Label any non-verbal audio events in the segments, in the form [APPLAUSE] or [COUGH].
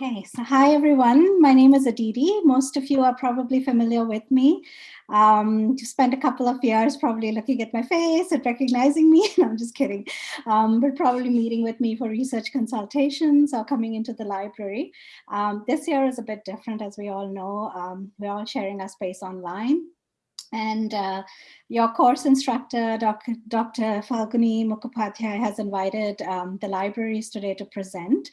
Okay, so hi everyone. My name is Aditi. Most of you are probably familiar with me. Um, you spent a couple of years probably looking at my face and recognizing me. [LAUGHS] I'm just kidding. Um, but probably meeting with me for research consultations or coming into the library. Um, this year is a bit different, as we all know. Um, we're all sharing our space online. And uh, your course instructor, Doc, Dr. Falguni Mukhopadhyay, has invited um, the libraries today to present.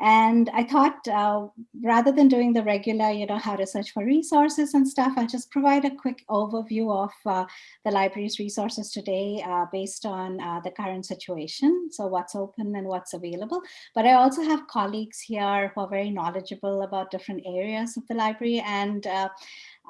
And I thought uh, rather than doing the regular, you know, how to search for resources and stuff, I'll just provide a quick overview of uh, the library's resources today uh, based on uh, the current situation. So what's open and what's available. But I also have colleagues here who are very knowledgeable about different areas of the library. And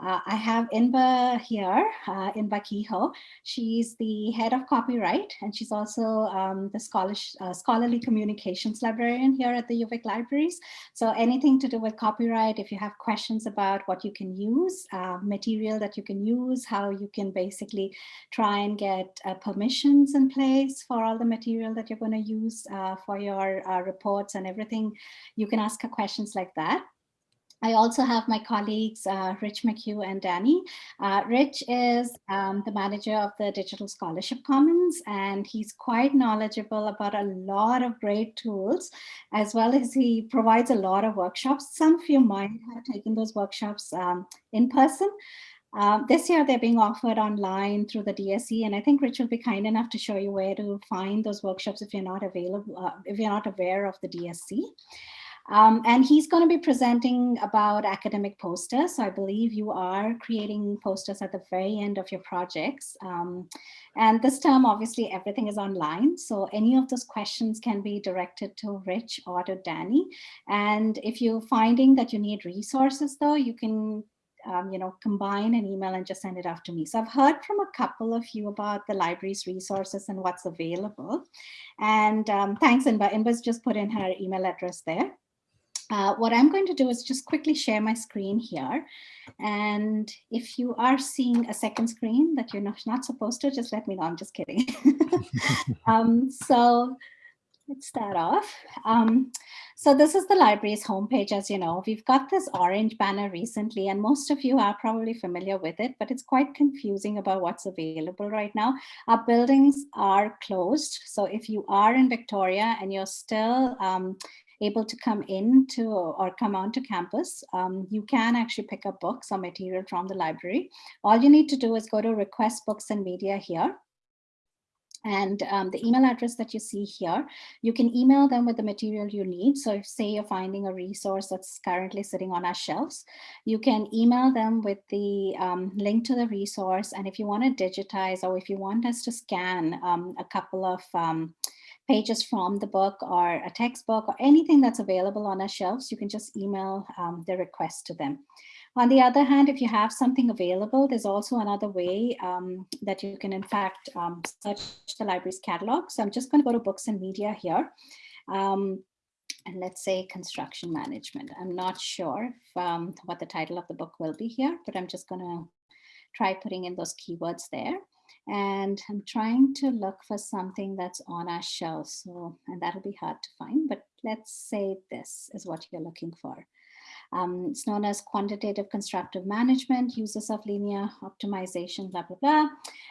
uh, uh, I have Inba here, uh, Inba Kehoe. She's the head of copyright, and she's also um, the scholars, uh, scholarly communications librarian here at the UVic Libraries. So anything to do with copyright, if you have questions about what you can use, uh, material that you can use, how you can basically try and get uh, permissions in place for all the material that you're going to use uh, for your reports and everything, you can ask her questions like that. I also have my colleagues, uh, Rich McHugh and Danny. Uh, Rich is um, the manager of the Digital Scholarship Commons, and he's quite knowledgeable about a lot of great tools, as well as he provides a lot of workshops. Some of you might have taken those workshops um, in person. Um, this year, they're being offered online through the DSC, and I think Rich will be kind enough to show you where to find those workshops if you're not available, uh, if you're not aware of the DSC. Um, and he's going to be presenting about academic posters. So I believe you are creating posters at the very end of your projects. Um, and this term, obviously, everything is online. So any of those questions can be directed to Rich or to Danny. And if you're finding that you need resources, though, you can um, you know, combine an email and just send it off to me. So I've heard from a couple of you about the library's resources and what's available. And um, thanks, Inba. Inba's just put in her email address there. Uh, what I'm going to do is just quickly share my screen here. And if you are seeing a second screen that you're not, not supposed to, just let me know. I'm just kidding. [LAUGHS] um, so let's start off. Um, so this is the library's homepage, as you know. We've got this orange banner recently, and most of you are probably familiar with it, but it's quite confusing about what's available right now. Our buildings are closed. So if you are in Victoria and you're still um, able to come into or come onto campus, um, you can actually pick up books or material from the library. All you need to do is go to request books and media here. And um, the email address that you see here, you can email them with the material you need. So if say you're finding a resource that's currently sitting on our shelves, you can email them with the um, link to the resource. And if you want to digitize or if you want us to scan um, a couple of um, pages from the book or a textbook or anything that's available on our shelves, you can just email um, the request to them. On the other hand, if you have something available, there's also another way um, that you can in fact um, search the library's catalog. So I'm just going to go to books and media here. Um, and let's say construction management. I'm not sure if, um, what the title of the book will be here, but I'm just going to try putting in those keywords there and I'm trying to look for something that's on our shelf. So, and that'll be hard to find, but let's say this is what you're looking for. Um, it's known as quantitative construction management, uses of linear optimization, blah, blah, blah.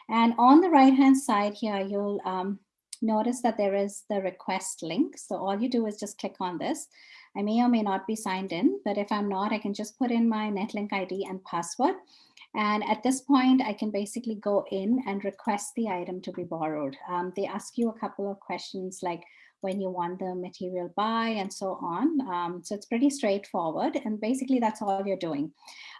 And on the right-hand side here, you'll um, notice that there is the request link. So all you do is just click on this. I may or may not be signed in, but if I'm not, I can just put in my Netlink ID and password and at this point, I can basically go in and request the item to be borrowed. Um, they ask you a couple of questions like when you want the material by and so on. Um, so it's pretty straightforward. And basically that's all you're doing.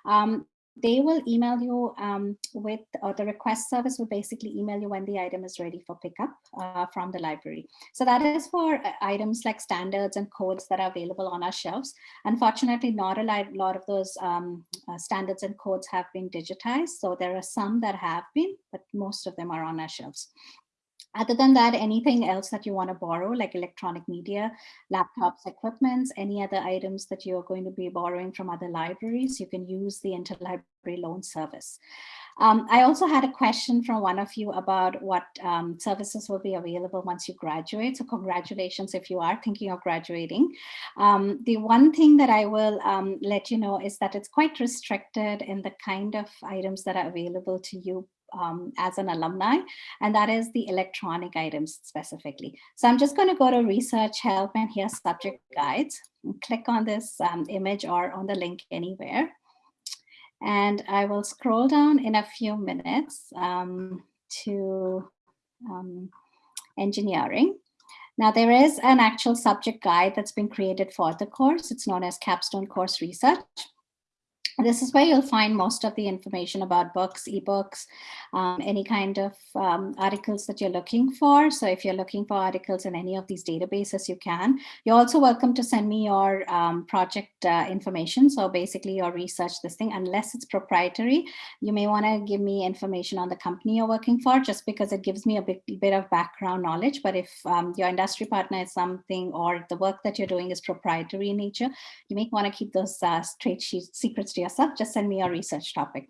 Um, they will email you um, with, or the request service will basically email you when the item is ready for pickup uh, from the library. So that is for uh, items like standards and codes that are available on our shelves. Unfortunately, not a lot of those um, uh, standards and codes have been digitized. So there are some that have been, but most of them are on our shelves. Other than that, anything else that you want to borrow, like electronic media, laptops, equipments, any other items that you're going to be borrowing from other libraries, you can use the interlibrary loan service. Um, I also had a question from one of you about what um, services will be available once you graduate. So congratulations if you are thinking of graduating. Um, the one thing that I will um, let you know is that it's quite restricted in the kind of items that are available to you um, as an alumni, and that is the electronic items specifically. So I'm just going to go to research help and here subject guides. Click on this um, image or on the link anywhere. And I will scroll down in a few minutes um, to um, engineering. Now there is an actual subject guide that's been created for the course. It's known as Capstone Course Research. This is where you'll find most of the information about books, ebooks, um, any kind of um, articles that you're looking for. So if you're looking for articles in any of these databases, you can. You're also welcome to send me your um, project uh, information. So basically your research this thing, unless it's proprietary, you may want to give me information on the company you're working for, just because it gives me a bit, bit of background knowledge. But if um, your industry partner is something or the work that you're doing is proprietary in nature, you may want to keep those uh, trade secrets to yourself, just send me your research topic.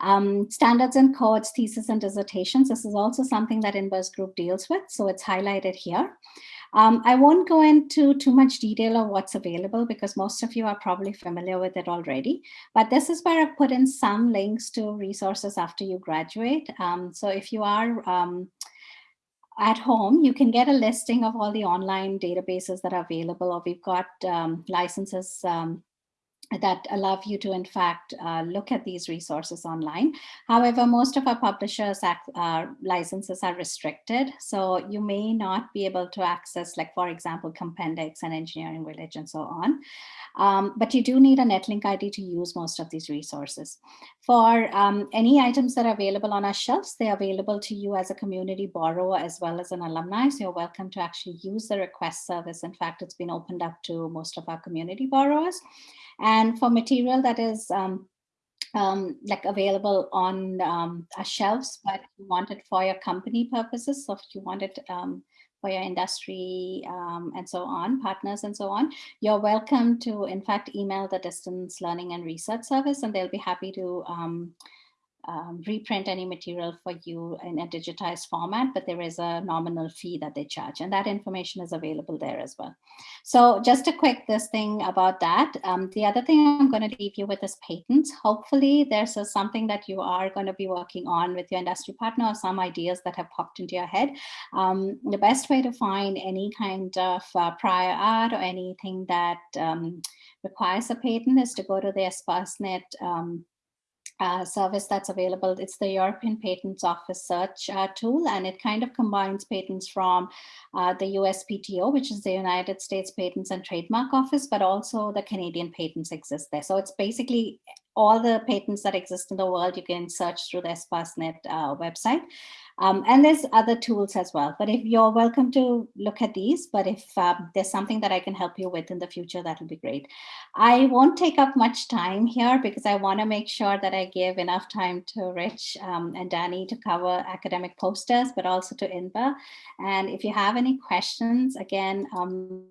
Um, standards and codes, thesis and dissertations. This is also something that Inba's Group deals with. So it's highlighted here. Um, I won't go into too much detail of what's available because most of you are probably familiar with it already. But this is where I've put in some links to resources after you graduate. Um, so if you are um, at home, you can get a listing of all the online databases that are available, or we've got um, licenses um, that allow you to, in fact, uh, look at these resources online. However, most of our publishers' uh, licenses are restricted, so you may not be able to access, like, for example, Compendex and Engineering Village and so on. Um, but you do need a Netlink ID to use most of these resources. For um, any items that are available on our shelves, they're available to you as a community borrower as well as an alumni. So you're welcome to actually use the request service. In fact, it's been opened up to most of our community borrowers. And for material that is um, um, like available on um, our shelves, but you want it for your company purposes. So if you want it um, for your industry um, and so on, partners and so on, you're welcome to, in fact, email the distance learning and research service, and they'll be happy to um, um, reprint any material for you in a digitized format, but there is a nominal fee that they charge and that information is available there as well. So just a quick this thing about that. Um, the other thing I'm going to leave you with is patents. Hopefully there's a, something that you are going to be working on with your industry partner or some ideas that have popped into your head. Um, the best way to find any kind of uh, prior art or anything that um, requires a patent is to go to the Espacenet um, uh, service that's available. It's the European Patents Office search uh, tool, and it kind of combines patents from uh, the USPTO, which is the United States Patents and Trademark Office, but also the Canadian patents exist there. So it's basically all the patents that exist in the world, you can search through the Espacenet uh, website. Um, and there's other tools as well, but if you're welcome to look at these, but if um, there's something that I can help you with in the future, that'll be great. I won't take up much time here because I wanna make sure that I give enough time to Rich um, and Danny to cover academic posters, but also to Inba. And if you have any questions, again, um,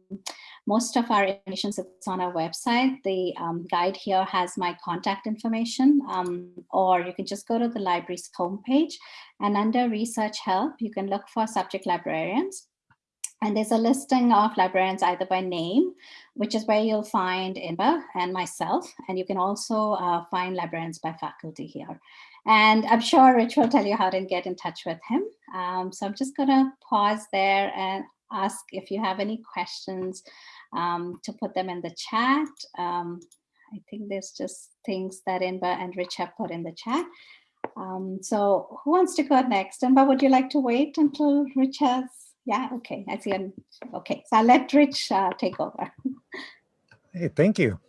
most of our information sits on our website. The um, guide here has my contact information, um, or you can just go to the library's homepage and under research help, you can look for subject librarians. And there's a listing of librarians either by name, which is where you'll find Inba and myself. And you can also uh, find librarians by faculty here. And I'm sure Rich will tell you how to get in touch with him. Um, so I'm just going to pause there and ask if you have any questions um, to put them in the chat. Um, I think there's just things that Inba and Rich have put in the chat. Um, so who wants to go next? Inba, would you like to wait until Rich has? Yeah, okay, I see. An, okay, so I'll let Rich uh, take over. Hey, thank you.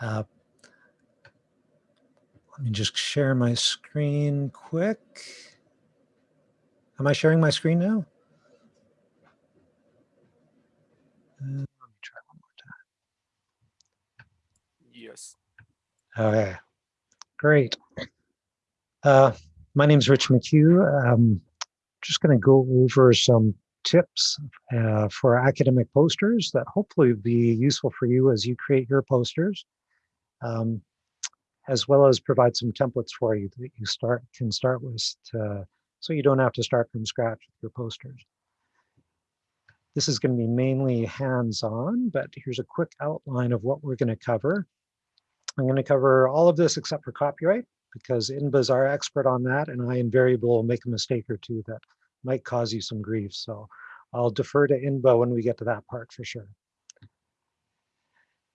Uh, let me just share my screen quick. Am I sharing my screen now? Uh, Yes. Okay, great. Uh, my name is Rich McHugh. I'm just going to go over some tips uh, for academic posters that hopefully be useful for you as you create your posters. Um, as well as provide some templates for you that you start can start with to, so you don't have to start from scratch with your posters. This is going to be mainly hands-on, but here's a quick outline of what we're going to cover. I'm going to cover all of this except for copyright because Inba's our expert on that, and I invariably will make a mistake or two that might cause you some grief. So I'll defer to Inba when we get to that part for sure.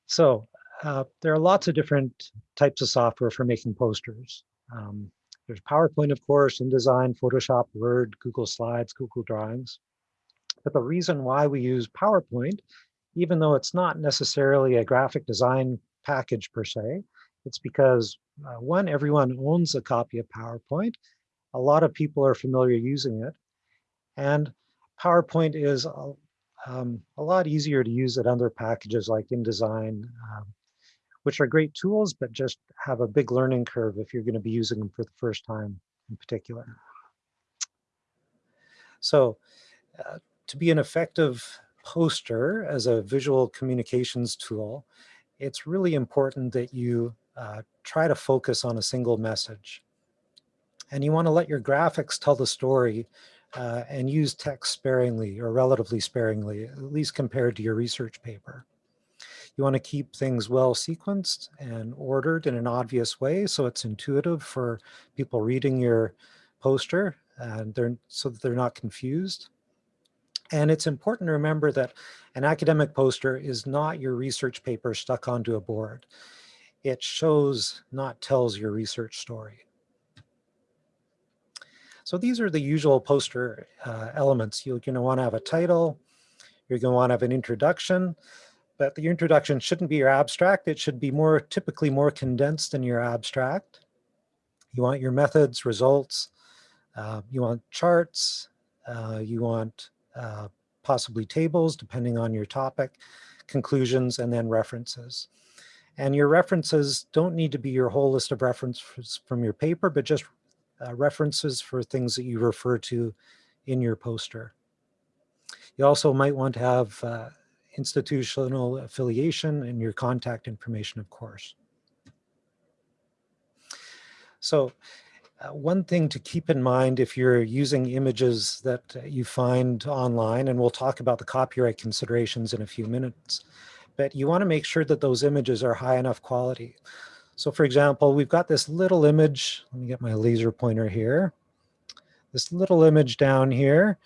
So uh, there are lots of different types of software for making posters. Um, there's PowerPoint, of course, InDesign, Photoshop, Word, Google Slides, Google Drawings. But the reason why we use PowerPoint, even though it's not necessarily a graphic design package per se, it's because uh, one, everyone owns a copy of PowerPoint. A lot of people are familiar using it. And PowerPoint is a, um, a lot easier to use than other packages like InDesign, um, which are great tools, but just have a big learning curve if you're going to be using them for the first time in particular. So uh, to be an effective poster as a visual communications tool, it's really important that you uh, try to focus on a single message. And you want to let your graphics tell the story uh, and use text sparingly or relatively sparingly, at least compared to your research paper. You want to keep things well sequenced and ordered in an obvious way so it's intuitive for people reading your poster and they're so that they're not confused. And it's important to remember that an academic poster is not your research paper stuck onto a board. It shows, not tells your research story. So these are the usual poster uh, elements. You're want to have a title. You're want to have an introduction, but the introduction shouldn't be your abstract. It should be more typically more condensed than your abstract. You want your methods, results. Uh, you want charts. Uh, you want uh, possibly tables, depending on your topic, conclusions, and then references. And your references don't need to be your whole list of references from your paper, but just uh, references for things that you refer to in your poster. You also might want to have uh, institutional affiliation and your contact information, of course. So uh, one thing to keep in mind if you're using images that you find online, and we'll talk about the copyright considerations in a few minutes, but you want to make sure that those images are high enough quality. So for example, we've got this little image, let me get my laser pointer here, this little image down here.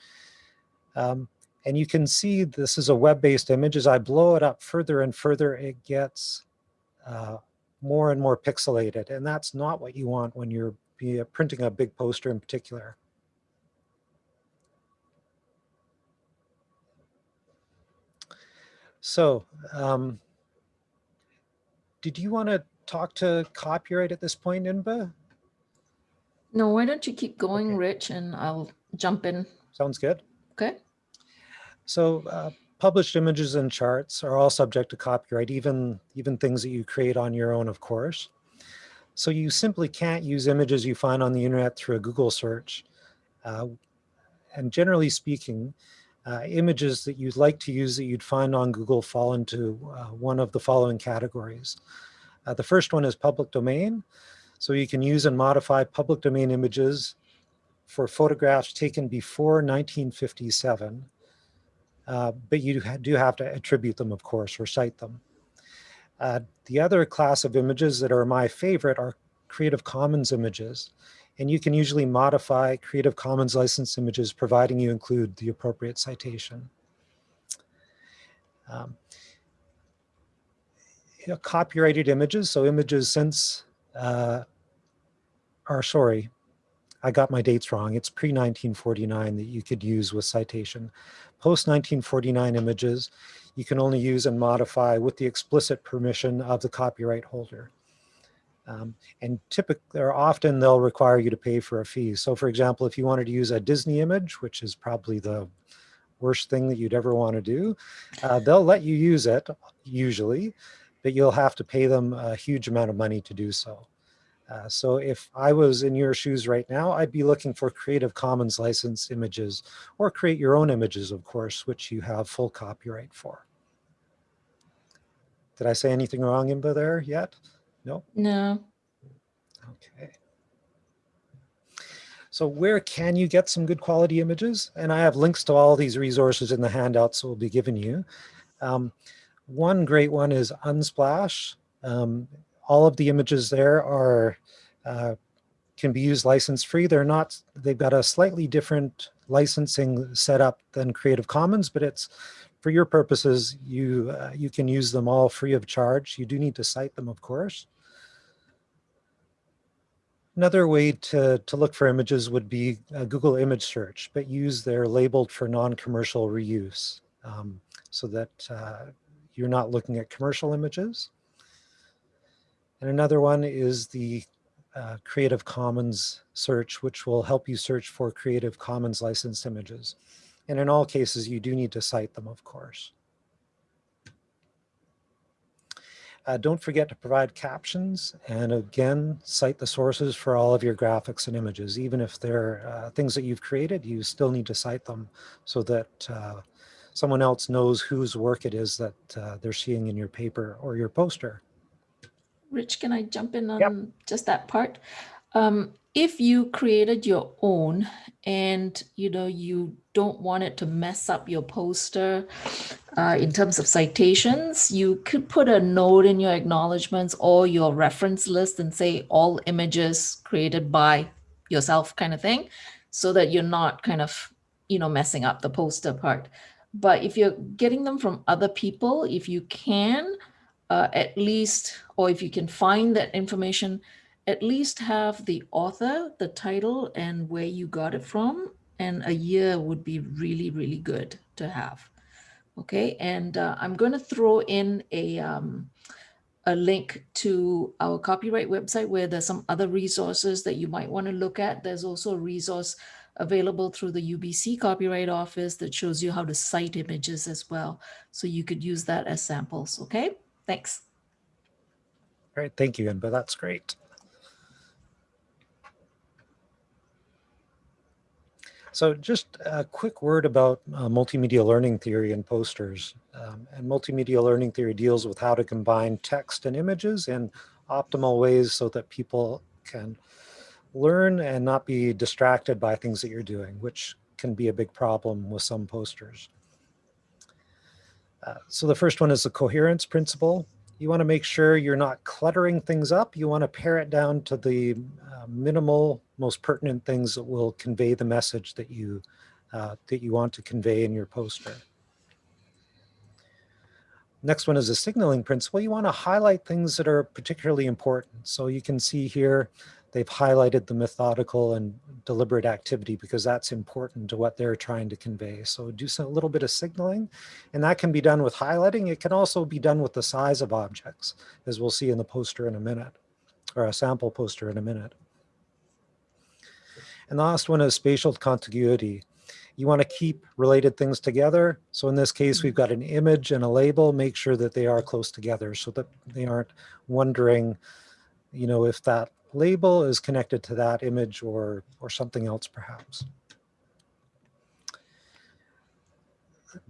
Um, and you can see this is a web-based image. As I blow it up further and further, it gets uh, more and more pixelated. And that's not what you want when you're be printing a big poster in particular. So, um, did you want to talk to copyright at this point, Inba? No, why don't you keep going, Okay. Rich, and I'll jump in. Sounds good. Okay. So uh, published images and charts are all subject to copyright, even, even things that you create on your own, of course. So you simply can't use images you find on the internet through a Google search. Uh, and generally speaking, uh, images that you'd like to use that you'd find on Google fall into uh, one of the following categories. Uh, the first one is public domain. So you can use and modify public domain images for photographs taken before 1957. Uh, but you do have to attribute them, of course, or cite them. Uh, the other class of images that are my favorite are Creative Commons images. And you can usually modify Creative Commons license images providing you include the appropriate citation. Um, you know, copyrighted images, so images since, uh, are sorry, I got my dates wrong. It's pre-1949 that you could use with citation. Post-1949 images, you can only use and modify with the explicit permission of the copyright holder. Um, and typically, or often they'll require you to pay for a fee. So for example, if you wanted to use a Disney image, which is probably the worst thing that you'd ever want to do, uh, they'll let you use it usually, but you'll have to pay them a huge amount of money to do so. Uh, so if I was in your shoes right now, I'd be looking for Creative Commons license images or create your own images, of course, which you have full copyright for. Did I say anything wrong, Inba, there yet? No? No. Okay. So where can you get some good quality images? And I have links to all these resources in the handouts we'll be giving you. Um, one great one is Unsplash. Um, all of the images there are uh, can be used license free. They're not, they've got a slightly different licensing setup than Creative Commons, but it's for your purposes, you, uh, you can use them all free of charge. You do need to cite them, of course. Another way to, to look for images would be a Google image search, but use their labeled for non-commercial reuse um, so that uh, you're not looking at commercial images. And another one is the uh, Creative Commons search, which will help you search for Creative Commons licensed images. And in all cases, you do need to cite them, of course. Uh, don't forget to provide captions and again, cite the sources for all of your graphics and images. Even if they're uh, things that you've created, you still need to cite them so that uh, someone else knows whose work it is that uh, they're seeing in your paper or your poster. Rich, can I jump in on just that part? Um, if you created your own and you know you don't want it to mess up your poster uh, in terms of citations, you could put a note in your acknowledgements or your reference list and say all images created by yourself kind of thing, so that you're not kind of, you know, messing up the poster part. But if you're getting them from other people, if you can, uh, at least, or if you can find that information, at least have the author, the title, and where you got it from. And a year would be really, really good to have. Okay, and uh, I'm going to throw in a, um, a link to our copyright website where there's some other resources that you might want to look at. There's also a resource available through the UBC Copyright Office that shows you how to cite images as well. So you could use that as samples, okay? Thanks. All right, thank you, But That's great. So just a quick word about uh, multimedia learning theory and posters. Um, and multimedia learning theory deals with how to combine text and images in optimal ways so that people can learn and not be distracted by things that you're doing, which can be a big problem with some posters. Uh, so the first one is the coherence principle. You want to make sure you're not cluttering things up. You want to pare it down to the uh, minimal, most pertinent things that will convey the message that you uh, that you want to convey in your poster. Next one is a signaling principle. You want to highlight things that are particularly important. So you can see here they've highlighted the methodical and deliberate activity because that's important to what they're trying to convey. So do a little bit of signaling and that can be done with highlighting. It can also be done with the size of objects as we'll see in the poster in a minute or a sample poster in a minute. And the last one is spatial contiguity. You want to keep related things together. So in this case, we've got an image and a label. Make sure that they are close together so that they aren't wondering, you know, if that label is connected to that image or, or something else perhaps.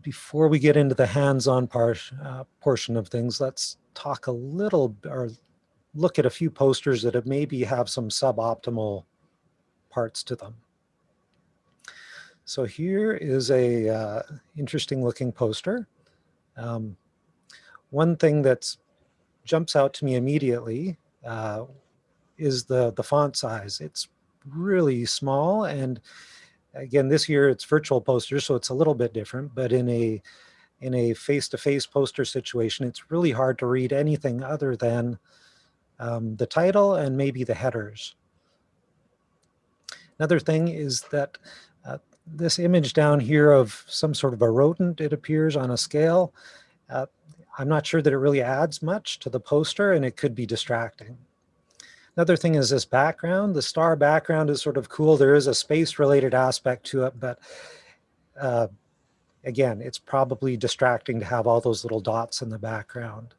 Before we get into the hands-on part uh, portion of things, let's talk a little or look at a few posters that have maybe have some suboptimal parts to them. So here is a uh, interesting looking poster. Um, one thing that jumps out to me immediately uh, is the, the font size. It's really small. And again, this year it's virtual posters, so it's a little bit different, but in a in a face-to-face -face poster situation, it's really hard to read anything other than um, the title and maybe the headers. Another thing is that uh, this image down here of some sort of a rodent, it appears on a scale. Uh, I'm not sure that it really adds much to the poster and it could be distracting. Another thing is this background. The star background is sort of cool. There is a space related aspect to it, but uh, again, it's probably distracting to have all those little dots in the background.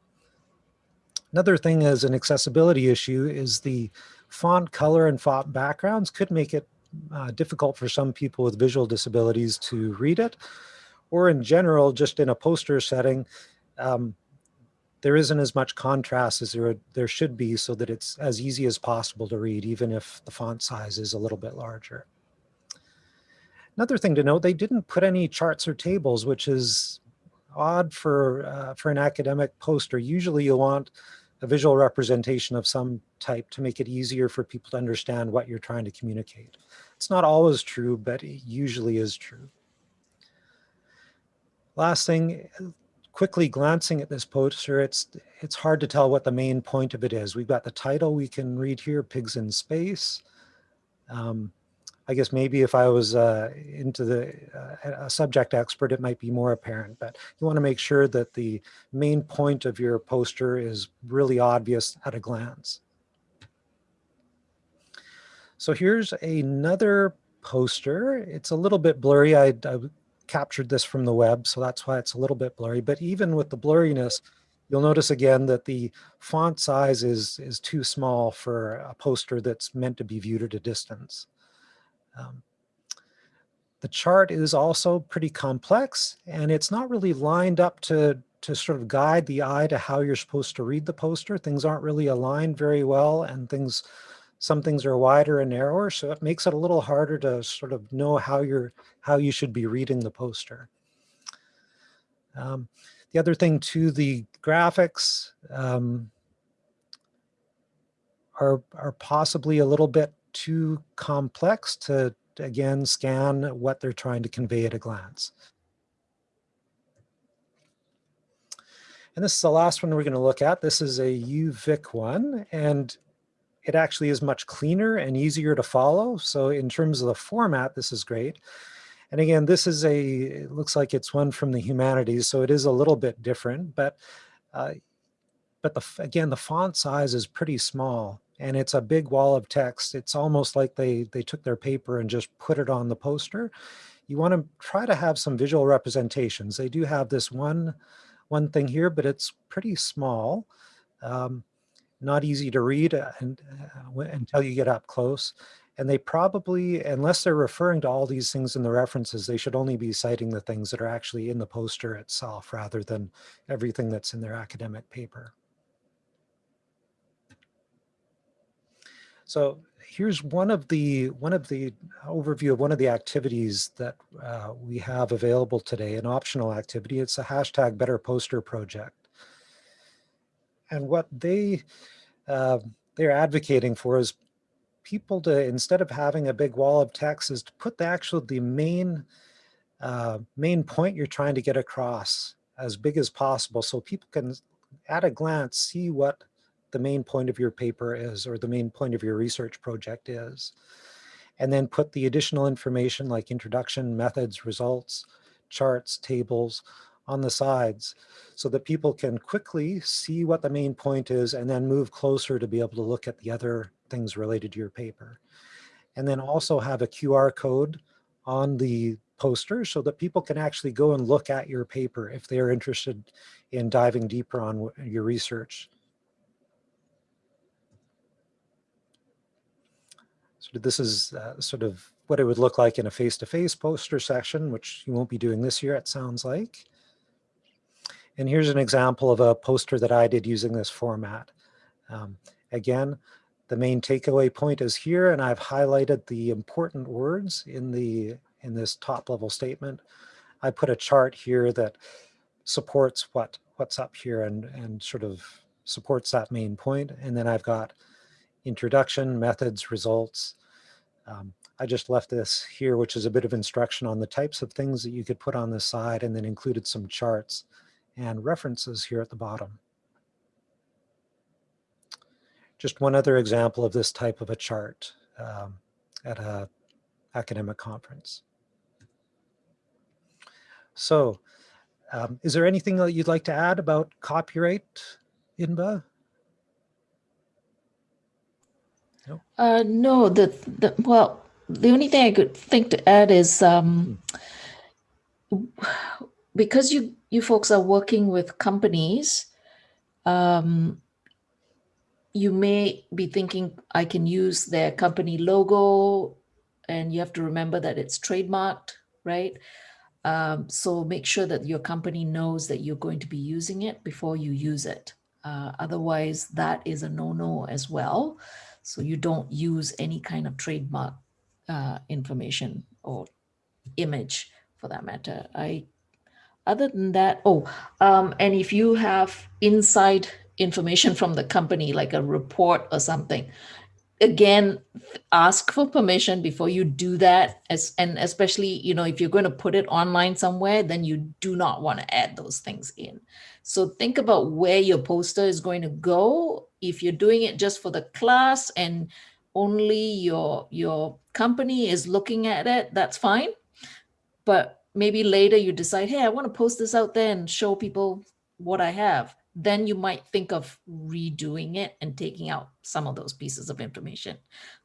Another thing is an accessibility issue is the font color and font backgrounds could make it uh, difficult for some people with visual disabilities to read it, or in general, just in a poster setting, um, there isn't as much contrast as there, there should be so that it's as easy as possible to read, even if the font size is a little bit larger. Another thing to note, they didn't put any charts or tables, which is odd for, uh, for an academic poster. Usually you'll want a visual representation of some type to make it easier for people to understand what you're trying to communicate. It's not always true, but it usually is true. Last thing, quickly glancing at this poster, it's it's hard to tell what the main point of it is. We've got the title we can read here, Pigs in Space. Um, I guess maybe if I was uh, into the uh, a subject expert, it might be more apparent, but you want to make sure that the main point of your poster is really obvious at a glance. So here's another poster. It's a little bit blurry. I, I captured this from the web, so that's why it's a little bit blurry. But even with the blurriness, you'll notice again that the font size is, is too small for a poster that's meant to be viewed at a distance. Um, the chart is also pretty complex and it's not really lined up to, to sort of guide the eye to how you're supposed to read the poster. Things aren't really aligned very well and things some things are wider and narrower, so it makes it a little harder to sort of know how you're how you should be reading the poster. Um, the other thing to the graphics um, are, are possibly a little bit too complex to, again, scan what they're trying to convey at a glance. And this is the last one we're going to look at. This is a UVic one, and it actually is much cleaner and easier to follow. So in terms of the format, this is great. And again, this is a, it looks like it's one from the humanities, so it is a little bit different, but uh, but the, again, the font size is pretty small and it's a big wall of text. It's almost like they, they took their paper and just put it on the poster. You want to try to have some visual representations. They do have this one, one thing here, but it's pretty small. Um, not easy to read uh, and, uh, until you get up close. And they probably, unless they're referring to all these things in the references, they should only be citing the things that are actually in the poster itself rather than everything that's in their academic paper. So here's one of the one of the overview of one of the activities that uh, we have available today, an optional activity. It's a hashtag Better Poster project. And what they, uh, they're advocating for is people to, instead of having a big wall of text, is to put the actual, the main, uh, main point you're trying to get across as big as possible so people can, at a glance, see what the main point of your paper is or the main point of your research project is. And then put the additional information like introduction, methods, results, charts, tables, on the sides so that people can quickly see what the main point is and then move closer to be able to look at the other things related to your paper. And then also have a QR code on the poster so that people can actually go and look at your paper if they are interested in diving deeper on your research. This is uh, sort of what it would look like in a face-to-face -face poster session, which you won't be doing this year, it sounds like. And here's an example of a poster that I did using this format. Um, again, the main takeaway point is here, and I've highlighted the important words in the in this top level statement. I put a chart here that supports what what's up here and and sort of supports that main point. And then I've got introduction, methods, results. Um, I just left this here, which is a bit of instruction on the types of things that you could put on the side and then included some charts and references here at the bottom. Just one other example of this type of a chart um, at a academic conference. So um, is there anything that you'd like to add about copyright, Inba? No, uh, no the, the, well, the only thing I could think to add is um, because you you folks are working with companies, um, you may be thinking I can use their company logo and you have to remember that it's trademarked, right? Um, so make sure that your company knows that you're going to be using it before you use it. Uh, otherwise, that is a no-no as well. So you don't use any kind of trademark uh, information or image for that matter. I, other than that, oh, um, and if you have inside information [LAUGHS] from the company, like a report or something, again ask for permission before you do that. As and especially you know if you're going to put it online somewhere then you do not want to add those things in. So think about where your poster is going to go. If you're doing it just for the class and only your your company is looking at it that's fine. But maybe later you decide hey i want to post this out there and show people what i have then you might think of redoing it and taking out some of those pieces of information.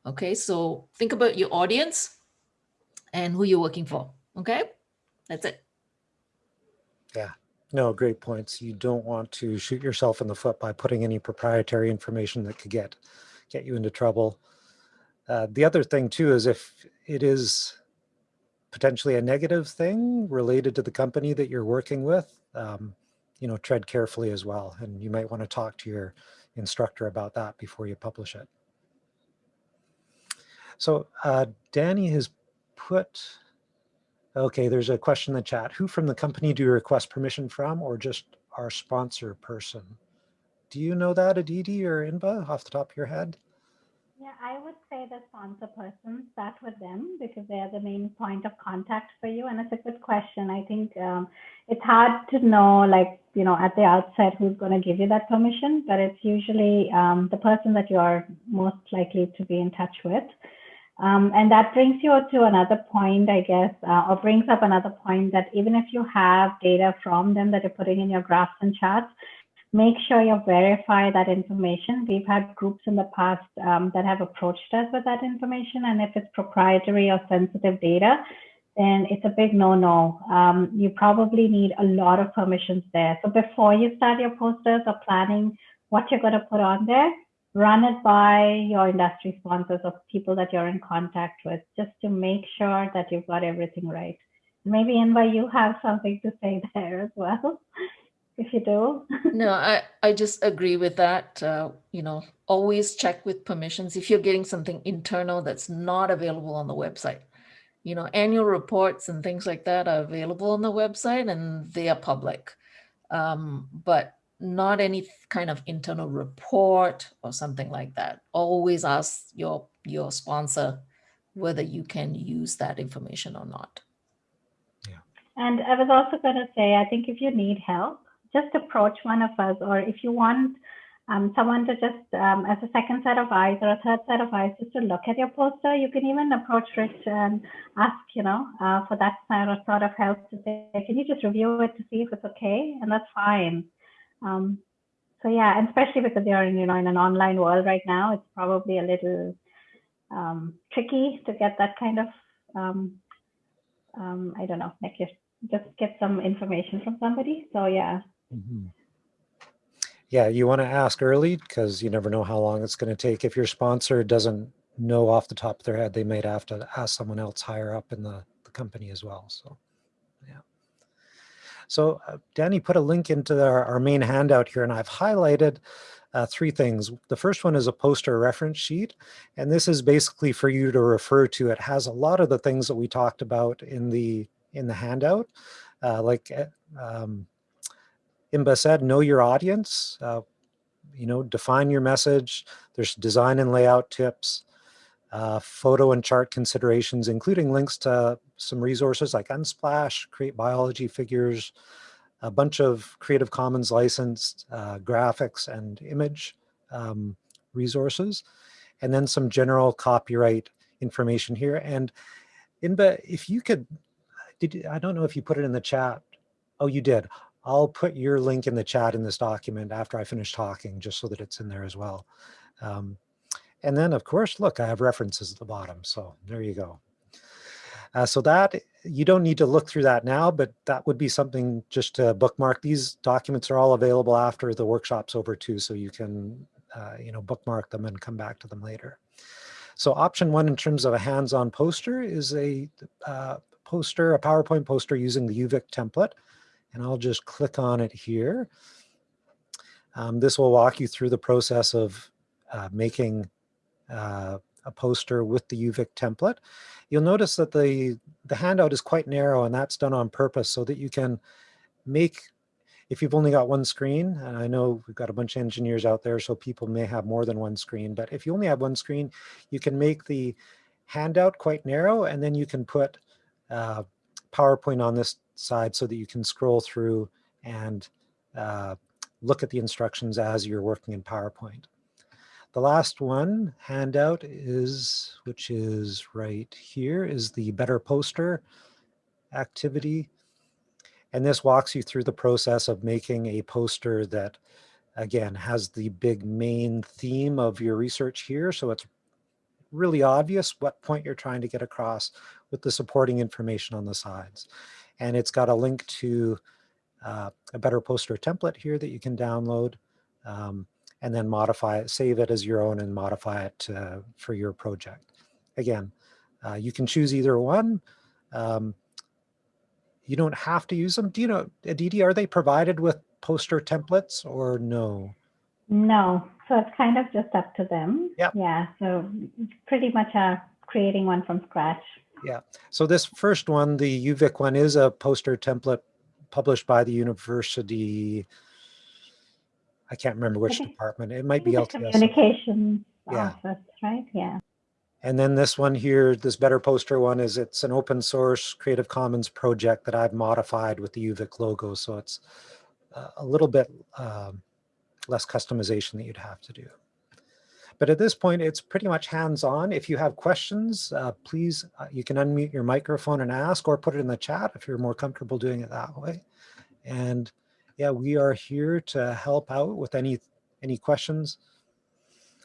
Okay, so think about your audience and who you're working for. Okay, that's it. Yeah, no, great points. You don't want to shoot yourself in the foot by putting any proprietary information that could get get you into trouble. Uh, the other thing too is if it is potentially a negative thing related to the company that you're working with, um, you know, tread carefully as well. And you might want to talk to your instructor about that before you publish it. So uh, Danny has put, okay, there's a question in the chat. Who from the company do you request permission from or just our sponsor person? Do you know that Aditi or Inba off the top of your head? Yeah, I would say the sponsor person, start with them because they're the main point of contact for you. And it's a good question. I think um, it's hard to know, like, you know, at the outset who's going to give you that permission, but it's usually um, the person that you are most likely to be in touch with. Um, and that brings you to another point, I guess, uh, or brings up another point that even if you have data from them that you're putting in your graphs and charts, make sure you verify that information. We've had groups in the past um, that have approached us with that information. And if it's proprietary or sensitive data, then it's a big no-no. Um, you probably need a lot of permissions there. So before you start your posters or planning what you're going to put on there, run it by your industry sponsors or people that you're in contact with, just to make sure that you've got everything right. Maybe you have something to say [LAUGHS] there as well if you do. [LAUGHS] no, I, I just agree with that. Uh, you know, always check with permissions if you're getting something internal that's not available on the website. You know, annual reports and things like that are available on the website and they are public. Um, but not any kind of internal report or something like that. Always ask your your sponsor whether you can use that information or not. Yeah. And I was also going to say, I think if you need help, just approach one of us, or if you want um, someone to just, um, as a second set of eyes or a third set of eyes, just to look at your poster, you can even approach Rich and ask, you know, uh, for that sort of help to say, can you just review it to see if it's okay? And that's fine. Um, so yeah, and especially because you're in, you know, in an online world right now, it's probably a little um, tricky to get that kind of, um, um, I don't know, like just get some information from somebody. So yeah, Mm -hmm. Yeah, you want to ask early because you never know how long it's going to take. If your sponsor doesn't know off the top of their head, they might have to ask someone else higher up in the, the company as well. So, yeah. So uh, Danny put a link into our, our main handout here, and I've highlighted uh, three things. The first one is a poster reference sheet, and this is basically for you to refer to. It has a lot of the things that we talked about in the in the handout, uh, like uh, um, Inba said, know your audience, uh, you know, define your message. There's design and layout tips, uh, photo and chart considerations, including links to some resources like Unsplash, Create Biology Figures, a bunch of Creative Commons licensed uh, graphics and image um, resources, and then some general copyright information here. And Inba, if you could, did I don't know if you put it in the chat. Oh, you did. I'll put your link in the chat in this document after I finish talking, just so that it's in there as well. Um, and then, of course, look, I have references at the bottom. So there you go. Uh, so that, you don't need to look through that now, but that would be something just to bookmark. These documents are all available after the workshop's over too, so you can, uh, you know, bookmark them and come back to them later. So option one in terms of a hands-on poster is a uh, poster, a PowerPoint poster using the UVic template. And I'll just click on it here. Um, this will walk you through the process of uh, making uh, a poster with the UVic template. You'll notice that the, the handout is quite narrow and that's done on purpose so that you can make, if you've only got one screen, and I know we've got a bunch of engineers out there, so people may have more than one screen, but if you only have one screen, you can make the handout quite narrow and then you can put uh, PowerPoint on this side so that you can scroll through and uh, look at the instructions as you're working in PowerPoint. The last one handout is, which is right here, is the Better Poster activity. And this walks you through the process of making a poster that, again, has the big main theme of your research here. So it's really obvious what point you're trying to get across with the supporting information on the sides. And it's got a link to uh, a better poster template here that you can download um, and then modify it, save it as your own and modify it uh, for your project. Again, uh, you can choose either one. Um, you don't have to use them. Do you know, Aditi, are they provided with poster templates or no? No, so it's kind of just up to them. Yep. Yeah, so pretty much uh, creating one from scratch. Yeah, so this first one, the UVic one, is a poster template published by the university. I can't remember which think- department. It might be LTS. Communications Yeah. office, right? Yeah. And then this one here, this Better Poster one is it's an open source Creative Commons project that I've modified with the UVic logo. So it's uh, a little bit um, less customization that you'd have to do. But at this point, it's pretty much hands-on. If you have questions, uh, please, uh, you can unmute your microphone and ask or put it in the chat if you're more comfortable doing it that way. And yeah, we are here to help out with any, any questions.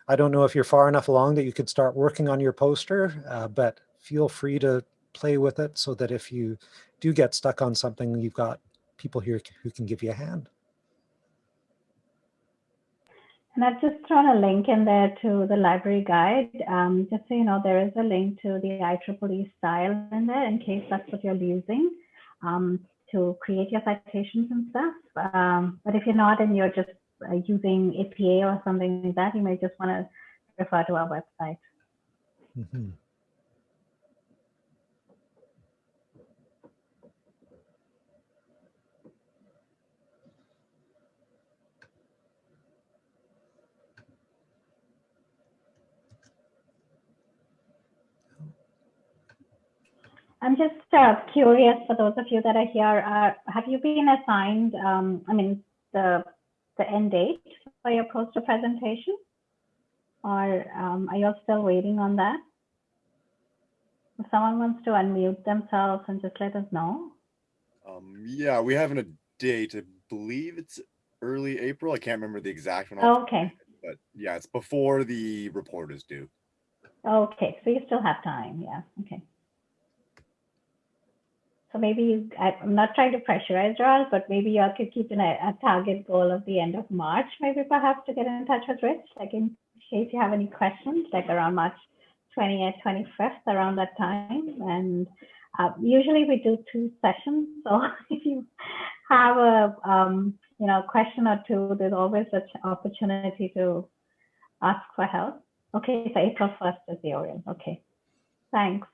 I don't know if you're far enough along that you could start working on your poster, uh, but feel free to play with it so that if you do get stuck on something, you've got people here who can give you a hand. And I've just thrown a link in there to the library guide. Um, just so you know, there is a link to the IEEE style in there in case that's what you're using um, to create your citations and stuff. Um, but if you're not and you're just uh, using APA or something like that, you may just want to refer to our website. Mhm. I'm just uh, curious for those of you that are here, uh, have you been assigned, um, I mean, the, the end date for your poster presentation? Or um, are you all still waiting on that? If someone wants to unmute themselves and just let us know. Um, yeah, we have a date. I believe it's early April. I can't remember the exact one, off the top of my Okay, but yeah, it's before the report is due. okay, so you still have time, yeah, okay. So maybe you, I, I'm not trying to pressurize you all, but maybe you all could keep an, a target goal of the end of March, maybe perhaps to get in touch with Rich, like in case you have any questions, like around March 20th, 25th, around that time. And uh, usually we do two sessions. [LAUGHS] So if you have a, um, you know, question or two, there's always an opportunity to ask for help. Okay, so April 1st is the oral. Okay, thanks.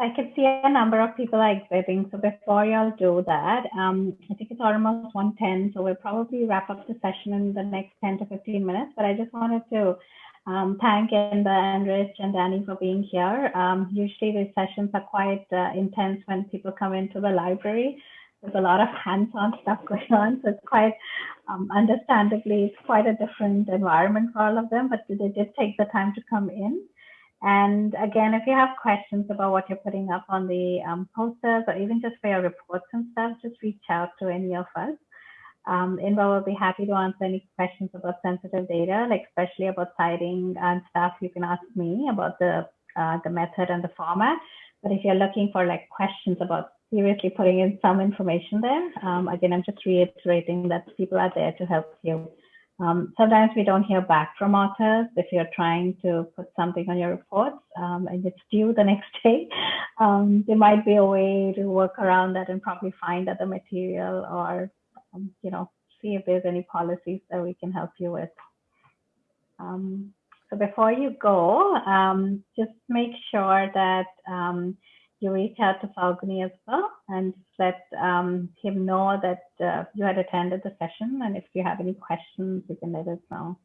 I can see a number of people are exiting. So before y'all do that, um, I think it's almost 110. So we'll probably wrap up the session in the next 10 to 15 minutes. But I just wanted to um, thank Inba and Rich and Danny for being here. Um, usually these sessions are quite uh, intense when people come into the library. There's a lot of hands-on stuff [LAUGHS] going on. So it's quite, um, understandably, it's quite a different environment for all of them, but they did take the time to come in. And again, if you have questions about what you're putting up on the um, posters or even just for your reports and stuff, just reach out to any of us. Um, will be happy to answer any questions about sensitive data, like especially about citing and stuff. You can ask me about the uh, the method and the format. But if you're looking for like questions about seriously putting in some information there, um, again, I'm just reiterating that people are there to help you. Um, sometimes we don't hear back from authors if you're trying to put something on your reports um, and it's due the [LAUGHS] next day. Um, there might be a way to work around that and probably find other material or, um, you know, see if there's any policies that we can help you with. Um, so before you go, um, just make sure that you reach out to Falguni as well and let um, him know that uh, you had attended the session. And if you have any questions, you can let us know.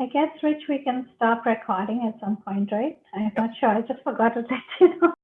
I guess, Rich, we can stop recording at some point, right? I'm not sure. I just forgot to let you know.